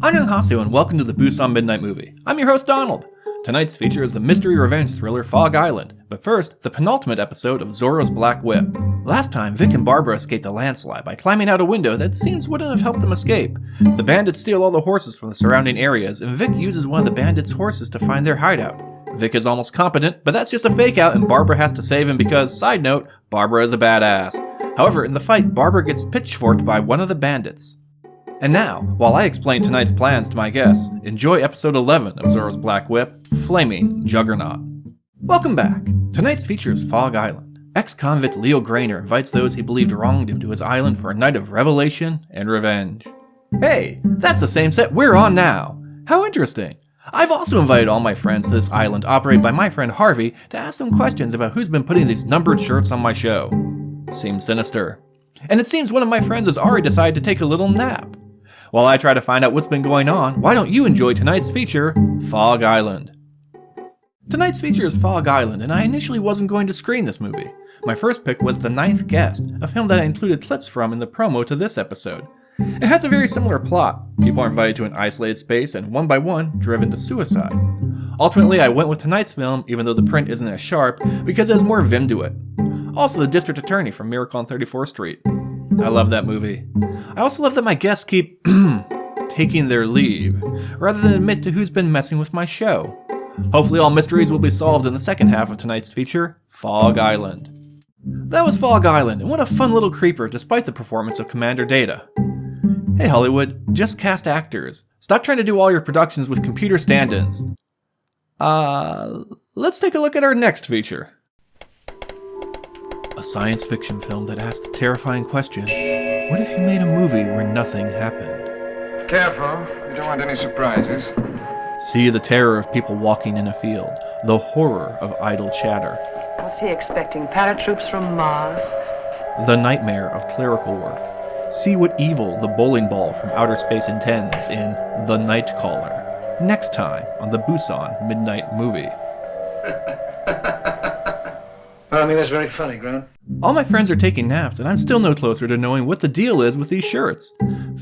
Annyeonghaseyo and welcome to the Busan Midnight Movie. I'm your host Donald. Tonight's feature is the mystery revenge thriller Fog Island, but first, the penultimate episode of Zorro's Black Whip. Last time, Vic and Barbara escaped a landslide by climbing out a window that seems wouldn't have helped them escape. The bandits steal all the horses from the surrounding areas, and Vic uses one of the bandits' horses to find their hideout. Vic is almost competent, but that's just a fake out and Barbara has to save him because, side note, Barbara is a badass. However, in the fight, Barbara gets pitchforked by one of the bandits. And now, while I explain tonight's plans to my guests, enjoy episode 11 of Zorro's Black Whip, Flaming Juggernaut. Welcome back! Tonight's feature is Fog Island. Ex-convict Leo Grainer invites those he believed wronged him to his island for a night of revelation and revenge. Hey, that's the same set we're on now! How interesting! I've also invited all my friends to this island operated by my friend Harvey to ask them questions about who's been putting these numbered shirts on my show. Seems sinister. And it seems one of my friends has already decided to take a little nap. While I try to find out what's been going on, why don't you enjoy tonight's feature, Fog Island? Tonight's feature is Fog Island, and I initially wasn't going to screen this movie. My first pick was The Ninth Guest, a film that I included clips from in the promo to this episode. It has a very similar plot. People are invited to an isolated space and one by one, driven to suicide. Ultimately, I went with tonight's film, even though the print isn't as sharp, because it has more vim to it. Also, the district attorney from Miracle on 34th Street. I love that movie. I also love that my guests keep taking their leave, rather than admit to who's been messing with my show. Hopefully all mysteries will be solved in the second half of tonight's feature, Fog Island. That was Fog Island, and what a fun little creeper despite the performance of Commander Data. Hey Hollywood, just cast actors. Stop trying to do all your productions with computer stand-ins. Uh, let's take a look at our next feature a science fiction film that asks the terrifying question, what if you made a movie where nothing happened? Careful, you don't want any surprises. See the terror of people walking in a field, the horror of idle chatter. What's he expecting? Paratroops from Mars? The nightmare of clerical work. See what evil the bowling ball from outer space intends in The Night Caller. Next time on the Busan Midnight Movie. I mean, that's very funny, Grown. All my friends are taking naps, and I'm still no closer to knowing what the deal is with these shirts.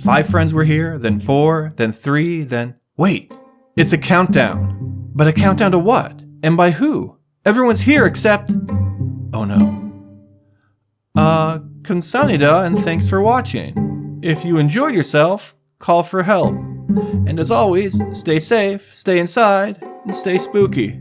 Five friends were here, then four, then three, then. Wait! It's a countdown. But a countdown to what? And by who? Everyone's here except. Oh no. Uh, kamsanida, and thanks for watching. If you enjoyed yourself, call for help. And as always, stay safe, stay inside, and stay spooky.